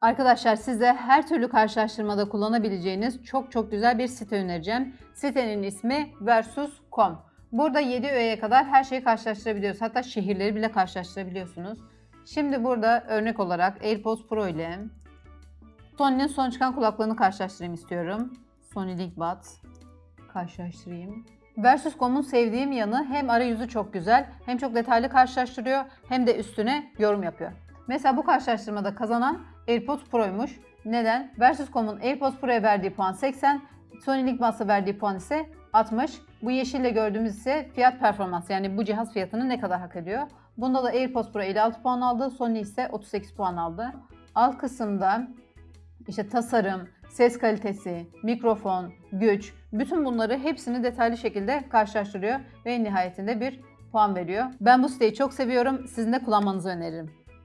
Arkadaşlar size her türlü karşılaştırmada kullanabileceğiniz çok çok güzel bir site önereceğim. Sitenin ismi Versus.com. Burada 7 öğeye kadar her şeyi karşılaştırabiliyoruz. Hatta şehirleri bile karşılaştırabiliyorsunuz. Şimdi burada örnek olarak AirPods Pro ile Sony'nin son çıkan kulaklığını karşılaştırayım istiyorum. Sony LinkBuds. Karşılaştırayım. Versus.com'un sevdiğim yanı hem arayüzü çok güzel, hem çok detaylı karşılaştırıyor, hem de üstüne yorum yapıyor. Mesela bu karşılaştırmada kazanan AirPods Pro'ymuş. Neden? Versus.com'un AirPods Pro'ya verdiği puan 80, Sony LinkBuds'a verdiği puan ise 60. Bu yeşille gördüğümüz ise fiyat performans yani bu cihaz fiyatını ne kadar hak ediyor. Bunda da AirPods Pro 56 puan aldı, Sony ise 38 puan aldı. Alt kısımda işte tasarım, ses kalitesi, mikrofon, güç, bütün bunları hepsini detaylı şekilde karşılaştırıyor ve en nihayetinde bir puan veriyor. Ben bu siteyi çok seviyorum. Sizin de kullanmanızı öneririm.